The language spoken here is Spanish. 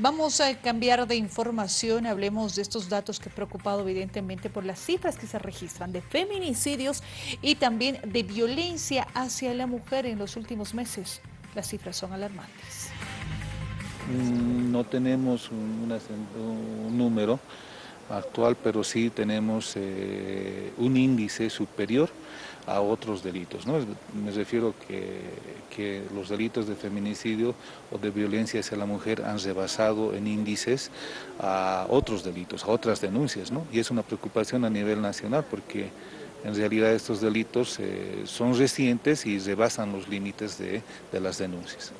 Vamos a cambiar de información, hablemos de estos datos que he preocupado evidentemente por las cifras que se registran de feminicidios y también de violencia hacia la mujer en los últimos meses. Las cifras son alarmantes. Mm, no tenemos un, número actual, pero sí tenemos eh, un índice superior a otros delitos. ¿no? Me refiero que, los delitos de feminicidio o de violencia hacia la mujer han rebasado en índices a otros delitos, a otras denuncias, ¿no? y es una preocupación a nivel nacional porque en realidad estos delitos eh, son recientes y rebasan los límites de las denuncias.